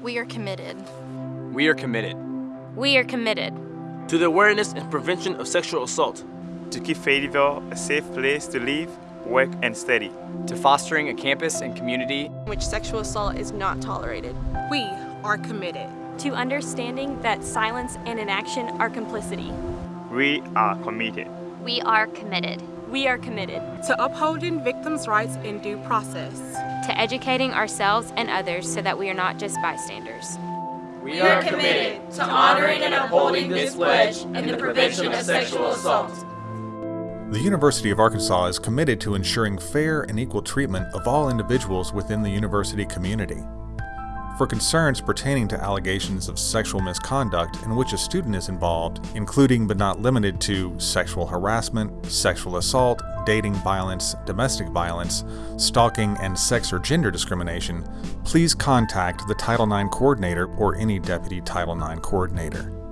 We are committed. We are committed We are committed to the awareness and prevention of sexual assault, to keep Fayetteville a safe place to live, work, and study. to fostering a campus and community in which sexual assault is not tolerated. We are committed. to understanding that silence and inaction are complicity. We are committed. We are committed We are committed To upholding victims' rights in due process. to educating ourselves and others so that we are not just bystanders. we are committed to honoring and upholding this pledge in the prevention of sexual assault. The University of Arkansas is committed to ensuring fair and equal treatment of all individuals within the university community. For concerns pertaining to allegations of sexual misconduct in which a student is involved, including but not limited to sexual harassment, sexual assault, dating violence, domestic violence, stalking, and sex or gender discrimination, please contact the Title IX coordinator or any deputy Title IX coordinator.